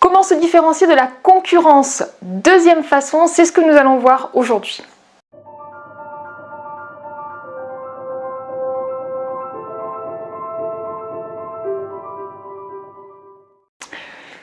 Comment se différencier de la concurrence? Deuxième façon, c'est ce que nous allons voir aujourd'hui.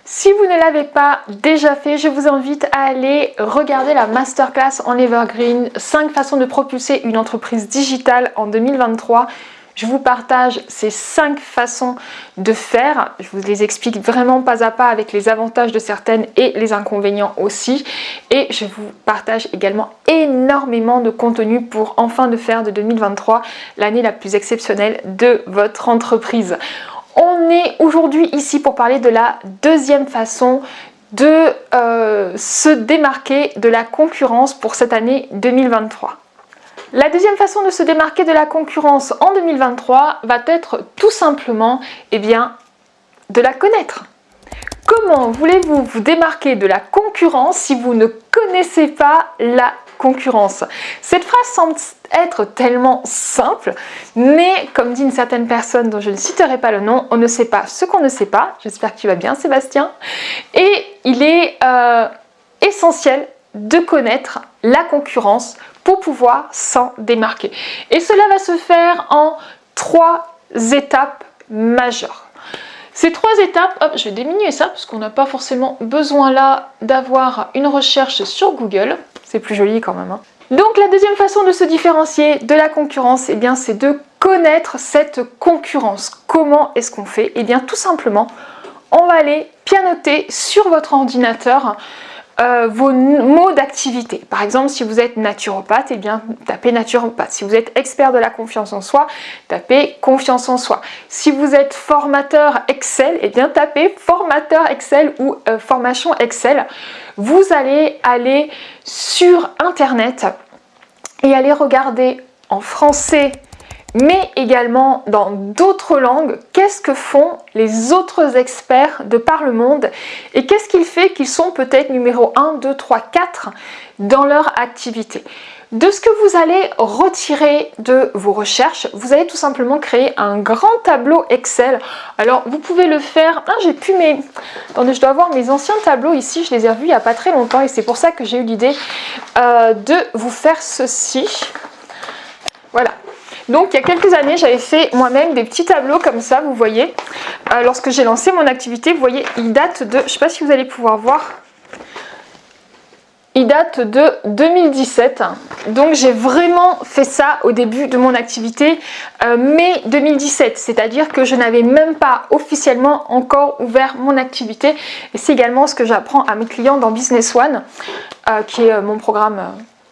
Si vous ne l'avez pas déjà fait, je vous invite à aller regarder la masterclass en Evergreen 5 façons de propulser une entreprise digitale en 2023. Je vous partage ces 5 façons de faire. Je vous les explique vraiment pas à pas avec les avantages de certaines et les inconvénients aussi. Et je vous partage également énormément de contenu pour enfin de faire de 2023 l'année la plus exceptionnelle de votre entreprise. On est aujourd'hui ici pour parler de la deuxième façon de euh, se démarquer de la concurrence pour cette année 2023. La deuxième façon de se démarquer de la concurrence en 2023 va être tout simplement eh de la connaître. Comment voulez-vous vous démarquer de la concurrence si vous ne connaissez pas la concurrence? Cette phrase semble être tellement simple, mais comme dit une certaine personne dont je ne citerai pas le nom, on ne sait pas ce qu'on ne sait pas. J'espère que tu vas bien Sébastien. Et il est euh, essentiel de connaître la concurrence pour pouvoir s'en démarquer. Et cela va se faire en trois étapes majeures. Ces trois étapes, je vais diminuer ça parce qu'on n'a pas forcément besoin là d'avoir une recherche sur Google. C'est plus joli quand même. Hein. Donc la deuxième façon de se différencier de la concurrence, eh bien c'est de connaître cette concurrence. Comment est-ce qu'on fait? Eh bien tout simplement, on va aller pianoter sur votre ordinateur euh, vos mots d'activité. Par exemple, si vous êtes naturopathe, eh bien, tapez naturopathe. Si vous êtes expert de la confiance en soi, tapez confiance en soi. Si vous êtes formateur Excel, eh bien, tapez formateur Excel ou euh, formation Excel. Vous allez aller sur Internet et aller regarder en français, mais également dans d'autres langues, qu'est-ce que font les autres experts de par le monde et qu'est-ce qu'il fait qu'ils sont peut-être numéro 1, 2, 3, 4 dans leur activité. De ce que vous allez retirer de vos recherches, vous allez tout simplement créer un grand tableau Excel. Alors vous pouvez le faire, ah j'ai pu mes... Attendez, je dois avoir mes anciens tableaux ici, je les ai revus il n'y a pas très longtemps et c'est pour ça que j'ai eu l'idée euh, de vous faire ceci. Voilà, donc il y a quelques années, j'avais fait moi-même des petits tableaux comme ça, vous voyez. Euh, lorsque j'ai lancé mon activité, vous voyez, il date de, je ne sais pas si vous allez pouvoir voir, il date de 2017. Donc j'ai vraiment fait ça au début de mon activité, euh, mai 2017. C'est-à-dire que je n'avais même pas officiellement encore ouvert mon activité. Et c'est également ce que j'apprends à mes clients dans Business One, euh, qui est mon programme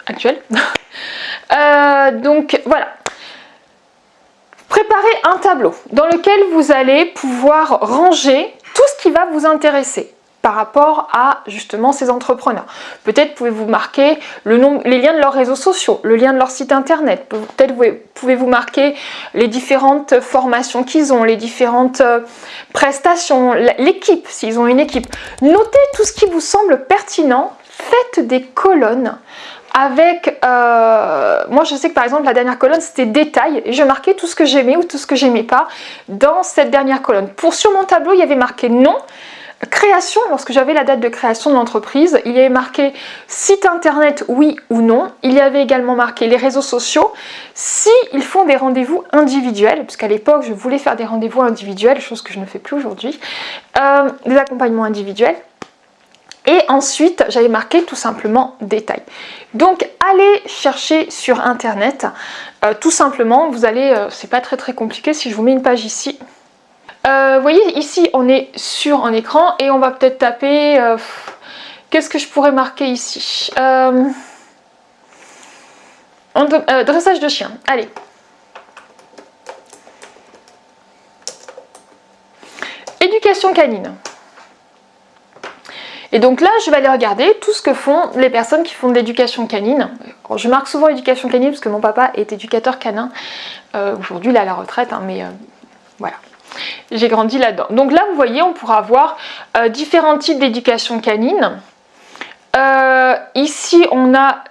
actuel. donc voilà, Préparez un tableau dans lequel vous allez pouvoir ranger tout ce qui va vous intéresser par rapport à justement ces entrepreneurs. Peut-être pouvez-vous marquer les liens de leurs réseaux sociaux, le lien de leur site internet. Peut-être pouvez-vous marquer les différentes formations qu'ils ont, les différentes euh, prestations, l'équipe, s'ils ont une équipe. Notez tout ce qui vous semble pertinent. Faites des colonnes avec, euh, moi je sais que par exemple la dernière colonne c'était détail et je marquais tout ce que j'aimais ou tout ce que j'aimais pas. Dans cette dernière colonne. Pour sur mon tableau il y avait marqué non, création, lorsque j'avais la date de création de l'entreprise, il y avait marqué site internet oui ou non, il y avait également marqué les réseaux sociaux, si font des rendez-vous individuels, puisqu'à l'époque je voulais faire des rendez-vous individuels, chose que je ne fais plus aujourd'hui, euh, des accompagnements individuels, et ensuite, j'avais marqué tout simplement détail. Donc, allez chercher sur internet. Euh, tout simplement, vous allez, euh, c'est pas très très compliqué si je vous mets une page ici. Euh, vous voyez, ici, on est sur un écran et on va peut-être taper... Qu'est-ce que je pourrais marquer ici? Dressage de chien. Allez. Éducation canine. Et donc là, je vais aller regarder tout ce que font les personnes qui font de l'éducation canine. je marque souvent éducation canine parce que mon papa est éducateur canin. Euh, aujourd'hui, il est à la retraite, hein, mais euh, voilà. J'ai grandi là-dedans. Donc là, vous voyez, on pourra avoir euh, différents types d'éducation canine. ici, on a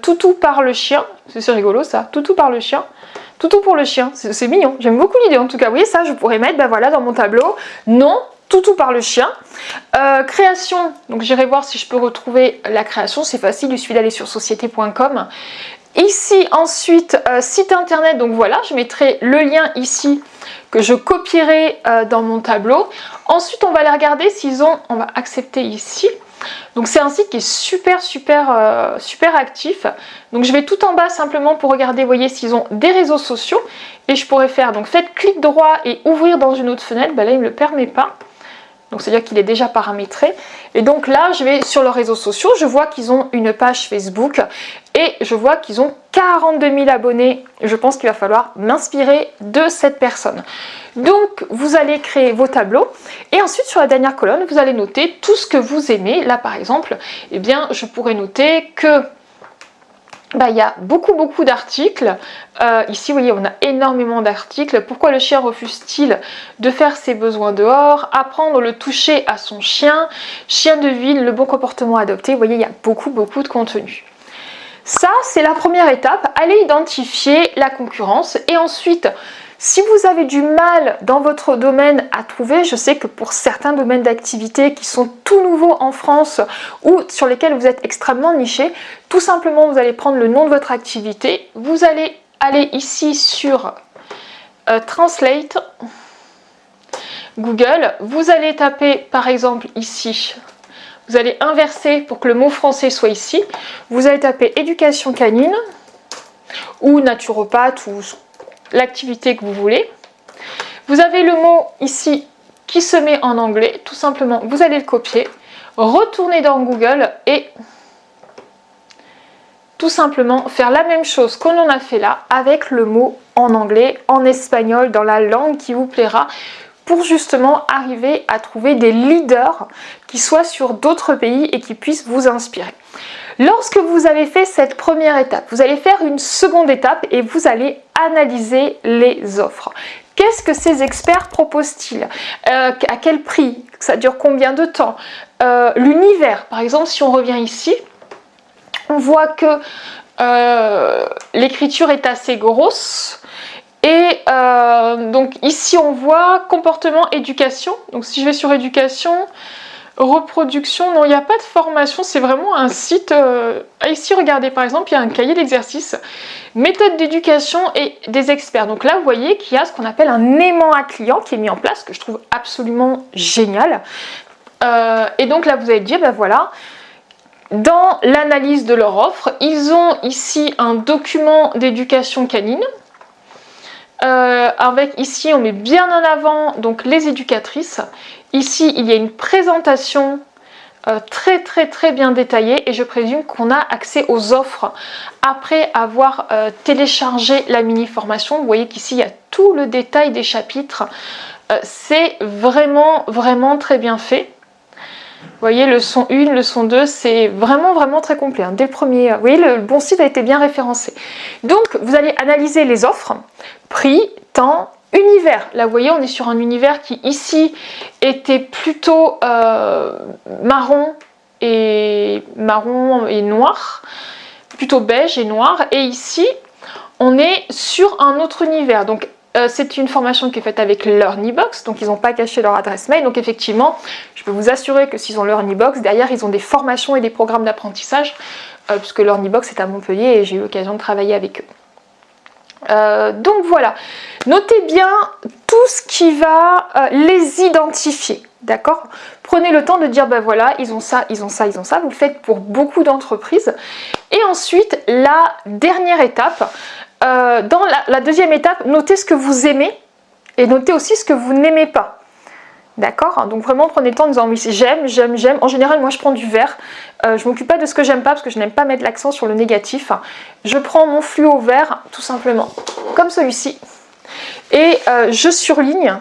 toutou par le chien. C'est rigolo ça, toutou par le chien. Toutou pour le chien, c'est mignon. J'aime beaucoup l'idée en tout cas. Vous voyez ça, je pourrais mettre ben voilà, dans mon tableau. Non, tout tout par le chien. Euh, création, donc j'irai voir si je peux retrouver la création, c'est facile, il suffit d'aller sur société.com. Ici ensuite, euh, site internet, donc voilà, je mettrai le lien ici que je copierai euh, dans mon tableau. Ensuite, on va aller regarder s'ils ont, on va accepter ici. Donc c'est un site qui est super super super actif. Donc je vais tout en bas simplement pour regarder, voyez s'ils ont des réseaux sociaux. Et je pourrais faire, donc faites clic droit et ouvrir dans une autre fenêtre. Ben là il ne me le permet pas. Donc c'est-à-dire qu'il est déjà paramétré. Et donc là, je vais sur leurs réseaux sociaux, je vois qu'ils ont une page Facebook et je vois qu'ils ont 42 000 abonnés. Je pense qu'il va falloir m'inspirer de cette personne. Donc vous allez créer vos tableaux et ensuite sur la dernière colonne, vous allez noter tout ce que vous aimez. Là par exemple, eh bien je pourrais noter que bah, il y a beaucoup beaucoup d'articles. Euh, ici, vous voyez, on a énormément d'articles. Pourquoi le chien refuse-t-il de faire ses besoins dehors? Apprendre le toucher à son chien. Chien de ville, le bon comportement adopté. Vous voyez, il y a beaucoup beaucoup de contenu. Ça, c'est la première étape. Allez identifier la concurrence et ensuite si vous avez du mal dans votre domaine à trouver, je sais que pour certains domaines d'activité qui sont tout nouveaux en France ou sur lesquels vous êtes extrêmement niché, tout simplement vous allez prendre le nom de votre activité, vous allez aller ici sur euh, Translate, Google, vous allez taper par exemple ici. Vous allez inverser pour que le mot français soit ici. Vous allez taper éducation canine ou naturopathe ou l'activité que vous voulez. Vous avez le mot ici qui se met en anglais, tout simplement vous allez le copier, retourner dans Google et tout simplement faire la même chose qu'on en a fait là avec le mot en anglais, en espagnol, dans la langue qui vous plaira pour justement arriver à trouver des leaders qui soient sur d'autres pays et qui puissent vous inspirer. Lorsque vous avez fait cette première étape, vous allez faire une seconde étape et vous allez analyser les offres. Qu'est-ce que ces experts proposent-ils? Euh, À quel prix? Ça dure combien de temps? Euh, L'univers, par exemple, si on revient ici, on voit que euh, l'écriture est assez grosse. Et donc ici on voit comportement, éducation. Donc si je vais sur éducation, Reproduction, non, il n'y a pas de formation, c'est vraiment un site... Euh, ici, regardez, par exemple, il y a un cahier d'exercice, méthode d'éducation et des experts. Donc là, vous voyez qu'il y a ce qu'on appelle un aimant à client qui est mis en place, que je trouve absolument génial. Euh, et donc là, vous allez dire, ben voilà, dans l'analyse de leur offre, ils ont ici un document d'éducation canine, euh, avec ici on met bien en avant donc les éducatrices Ici, il y a une présentation euh, très très très bien détaillée et je présume qu'on a accès aux offres après avoir euh, téléchargé la mini formation. Vous voyez qu'ici, il y a tout le détail des chapitres. Euh, c'est vraiment vraiment très bien fait. Vous voyez, le son 1, le son 2, c'est vraiment vraiment très complet. Hein. Dès le premier, vous voyez, le bon site a été bien référencé. Donc, vous allez analyser les offres, prix, temps, Univers, là vous voyez on est sur un univers qui ici était plutôt euh, marron et marron et noir, plutôt beige et noir et ici on est sur un autre univers donc euh, c'est une formation qui est faite avec LearnyBox, donc ils n'ont pas caché leur adresse mail. Donc effectivement, je peux vous assurer que s'ils ont LearnyBox, derrière ils ont des formations et des programmes d'apprentissage, euh, puisque LearnyBox est à Montpellier et j'ai eu l'occasion de travailler avec eux. Euh, donc voilà, notez bien tout ce qui va euh, les identifier, d'accord? Prenez le temps de dire, ben voilà, ils ont ça, ils ont ça, ils ont ça. Vous le faites pour beaucoup d'entreprises. Et ensuite, la dernière étape, euh, dans la deuxième étape, notez ce que vous aimez et notez aussi ce que vous n'aimez pas. D'accord Donc vraiment prenez le temps en disant oui j'aime, j'aime, j'aime. En général moi je prends du vert. Euh, je m'occupe pas de ce que j'aime pas parce que je n'aime pas mettre l'accent sur le négatif. Je prends mon fluo vert tout simplement comme celui-ci. Et euh, je surligne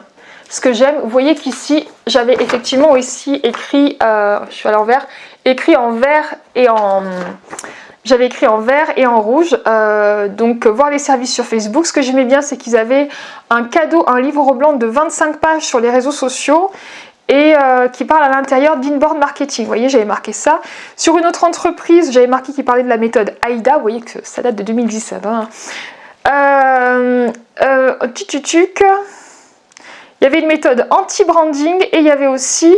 ce que j'aime. Vous voyez qu'ici j'avais effectivement aussi écrit, euh, je suis à l'envers, écrit en vert et en j'avais écrit en vert et en rouge, euh, donc voir les services sur Facebook. Ce que j'aimais bien, c'est qu'ils avaient un cadeau, un livre blanc de 25 pages sur les réseaux sociaux et euh, qui parle à l'intérieur d'inboard marketing. Vous voyez, j'avais marqué ça. Sur une autre entreprise, j'avais marqué qui parlait de la méthode AIDA. Vous voyez que ça date de 2017. Hein. Euh, Il y avait une méthode anti-branding et il y avait aussi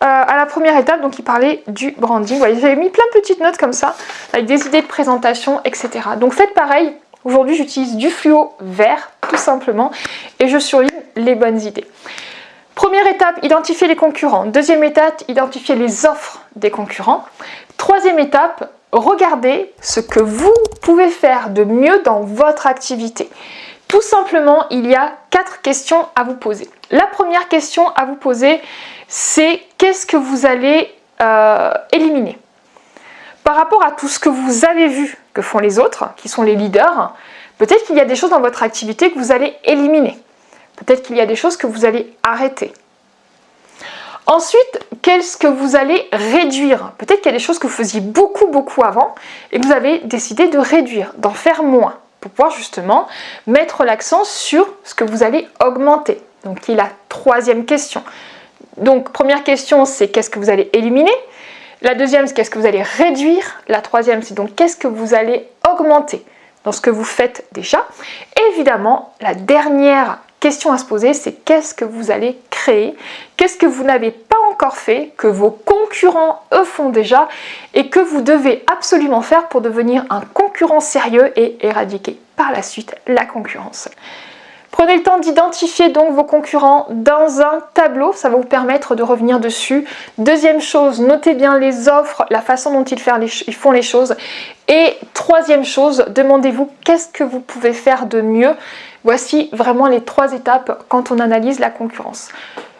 euh, à la première étape, donc il parlait du branding. J'avais mis plein de petites notes comme ça, avec des idées de présentation, etc. Donc faites pareil. Aujourd'hui, j'utilise du fluo vert, tout simplement, et je surligne les bonnes idées. Première étape, identifier les concurrents. Deuxième étape, identifier les offres des concurrents. Troisième étape, regardez ce que vous pouvez faire de mieux dans votre activité. Tout simplement, il y a quatre questions à vous poser. La première question à vous poser, c'est qu'est-ce que vous allez euh, éliminer Par rapport à tout ce que vous avez vu que font les autres, qui sont les leaders, peut-être qu'il y a des choses dans votre activité que vous allez éliminer. Peut-être qu'il y a des choses que vous allez arrêter. Ensuite, qu'est-ce que vous allez réduire? Peut-être qu'il y a des choses que vous faisiez beaucoup, beaucoup avant et que vous avez décidé de réduire, d'en faire moins pour pouvoir justement mettre l'accent sur ce que vous allez augmenter. Donc, y a la troisième question. Donc, première question, c'est qu'est-ce que vous allez éliminer? La deuxième, c'est qu'est-ce que vous allez réduire? La troisième, c'est donc qu'est-ce que vous allez augmenter dans ce que vous faites déjà? Évidemment, la dernière question à se poser, c'est qu'est-ce que vous allez créer? Qu'est-ce que vous n'avez pas encore fait, que vos concurrents eux font déjà et que vous devez absolument faire pour devenir un concurrent sérieux et éradiquer par la suite la concurrence? Prenez le temps d'identifier donc vos concurrents dans un tableau, ça va vous permettre de revenir dessus. Deuxième chose, notez bien les offres, la façon dont ils, font les choses. Et troisième chose, demandez-vous qu'est-ce que vous pouvez faire de mieux. Voici vraiment les trois étapes quand on analyse la concurrence.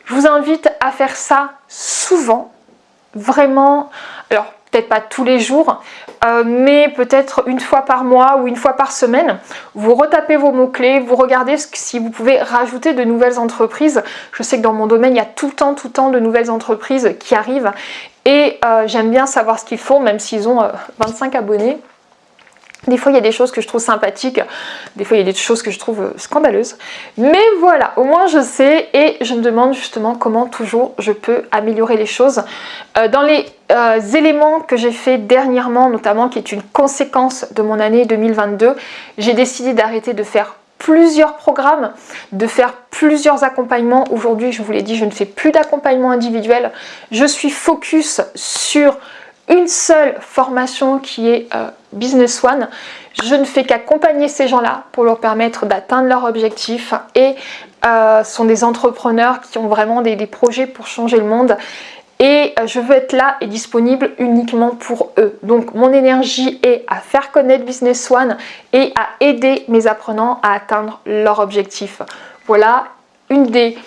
Je vous invite à faire ça souvent, vraiment. Alors, peut-être pas tous les jours, euh, mais peut-être une fois par mois ou une fois par semaine. Vous retapez vos mots-clés, vous regardez si vous pouvez rajouter de nouvelles entreprises. Je sais que dans mon domaine, il y a tout le temps, tout le temps de nouvelles entreprises qui arrivent et euh, j'aime bien savoir ce qu'ils font, même s'ils ont 25 euh, abonnés. Des fois, il y a des choses que je trouve sympathiques, des fois, il y a des choses que je trouve euh, scandaleuses. Mais voilà, au moins je sais et je me demande justement comment toujours je peux améliorer les choses. Euh, dans les euh, éléments que j'ai fait dernièrement, notamment qui est une conséquence de mon année 2022, j'ai décidé d'arrêter de faire plusieurs programmes, de faire plusieurs accompagnements. Aujourd'hui, je vous l'ai dit, je ne fais plus d'accompagnement individuel. Je suis focus sur une seule formation qui est Business One. Je ne fais qu'accompagner ces gens-là pour leur permettre d'atteindre leurs objectifs et euh, sont des entrepreneurs qui ont vraiment des, projets pour changer le monde et euh, je veux être là et disponible uniquement pour eux. Donc mon énergie est à faire connaître Business One et à aider mes apprenants à atteindre leurs objectifs. Voilà une des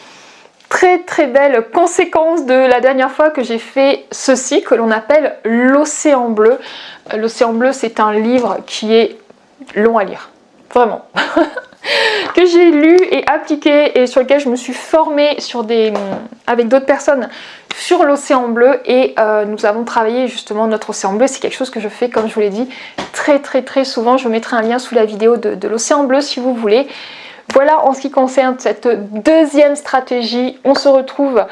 très très belle conséquence de la dernière fois que j'ai fait ceci que l'on appelle l'océan bleu. L'océan bleu c'est un livre qui est long à lire, vraiment. que j'ai lu et appliqué et sur lequel je me suis formée avec d'autres personnes sur l'océan bleu et euh, nous avons travaillé justement notre océan bleu. C'est quelque chose que je fais comme je vous l'ai dit très très très souvent. Je vous mettrai un lien sous la vidéo de l'océan bleu si vous voulez. Voilà en ce qui concerne cette deuxième stratégie. On se retrouve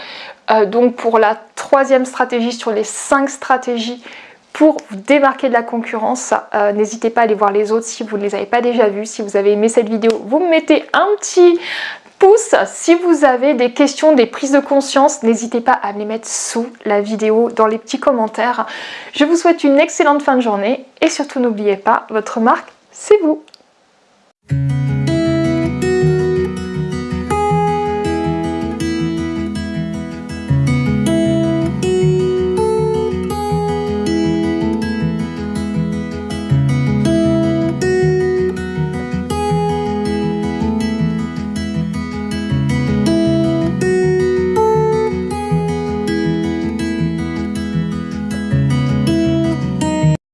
euh, donc pour la troisième stratégie sur les cinq stratégies pour vous démarquer de la concurrence. Euh, n'hésitez pas à aller voir les autres si vous ne les avez pas déjà vus. Si vous avez aimé cette vidéo, vous me mettez un petit pouce. Si vous avez des questions, des prises de conscience, n'hésitez pas à me les mettre sous la vidéo dans les petits commentaires. Je vous souhaite une excellente fin de journée et surtout n'oubliez pas, votre marque, c'est vous.